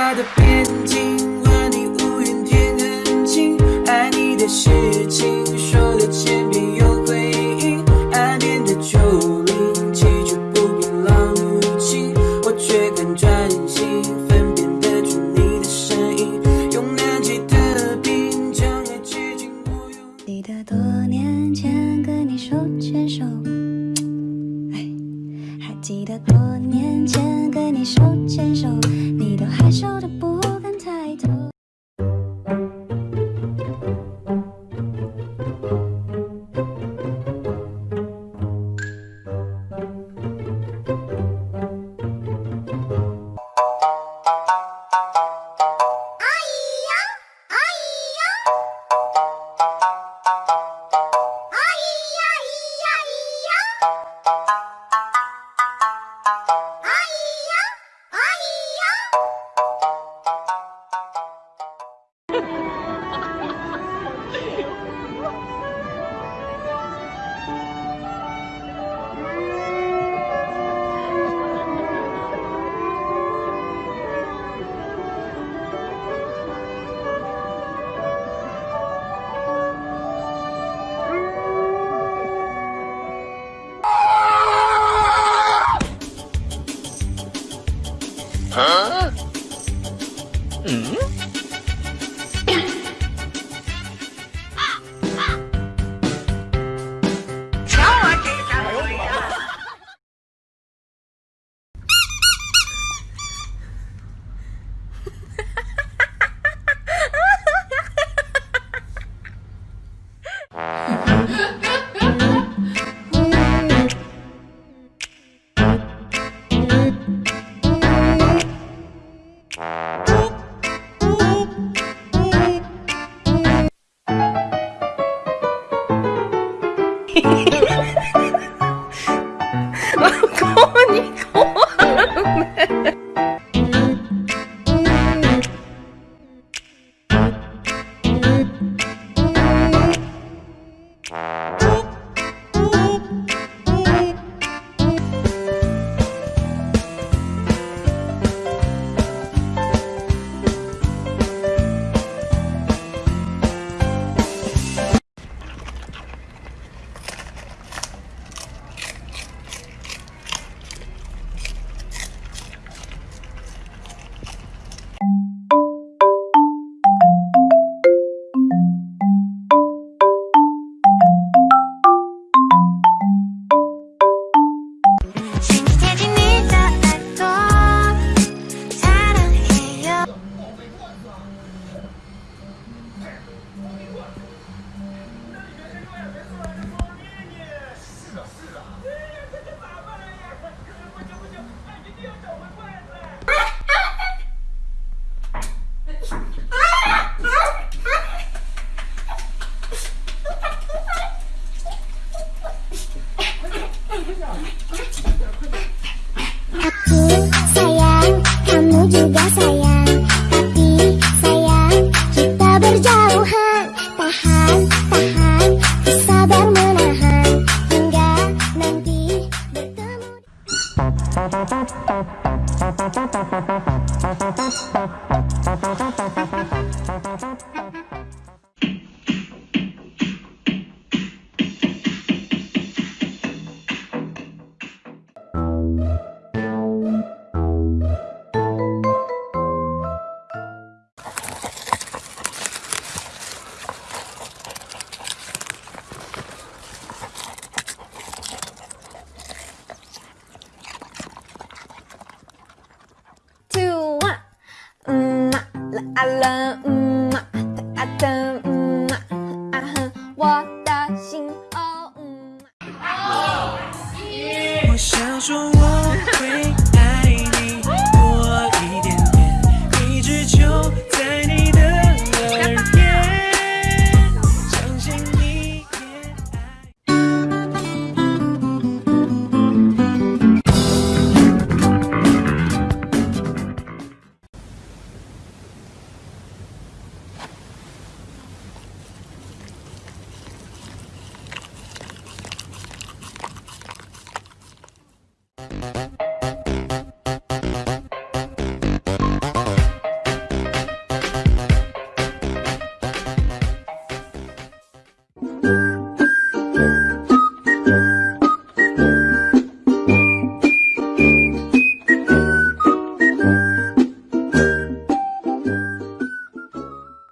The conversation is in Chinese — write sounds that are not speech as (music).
下的边境和你无缘天很近，爱你的事情说了千遍有回应，岸边的丘陵崎岖不平浪无情，我却很专心分辨得出你的声音，用难解的冰将爱接近我用。记得多年前跟你手牵手，哎，还记得多年前跟你手牵手，都害羞的不敢抬头。嗯？嗯 (laughs) 거니 거니 I love. 啊等，嗯啊，啊哼，我的心哦，嗯。我想说我会